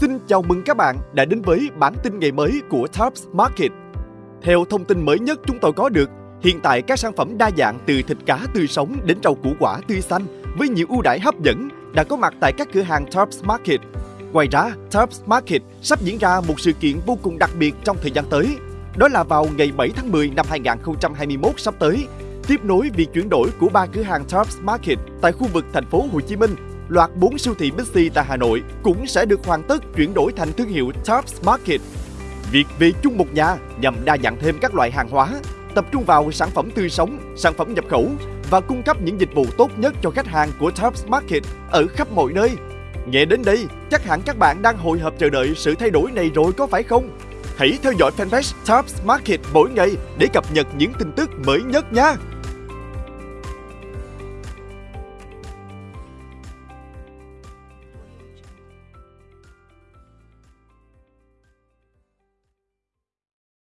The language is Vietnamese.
Xin chào mừng các bạn đã đến với bản tin ngày mới của Tops Market. Theo thông tin mới nhất chúng tôi có được, hiện tại các sản phẩm đa dạng từ thịt cá tươi sống đến rau củ quả tươi xanh với nhiều ưu đãi hấp dẫn đã có mặt tại các cửa hàng Tops Market. Ngoài ra, Tops Market sắp diễn ra một sự kiện vô cùng đặc biệt trong thời gian tới. Đó là vào ngày 7 tháng 10 năm 2021 sắp tới, tiếp nối việc chuyển đổi của ba cửa hàng Tops Market tại khu vực thành phố Hồ Chí Minh loạt 4 siêu thị Bixi tại Hà Nội cũng sẽ được hoàn tất chuyển đổi thành thương hiệu Tops Market. Việc về chung một nhà nhằm đa dạng thêm các loại hàng hóa, tập trung vào sản phẩm tươi sống, sản phẩm nhập khẩu và cung cấp những dịch vụ tốt nhất cho khách hàng của Tops Market ở khắp mọi nơi. Nghe đến đây, chắc hẳn các bạn đang hồi hộp chờ đợi sự thay đổi này rồi có phải không? Hãy theo dõi fanpage Tops Market mỗi ngày để cập nhật những tin tức mới nhất nha!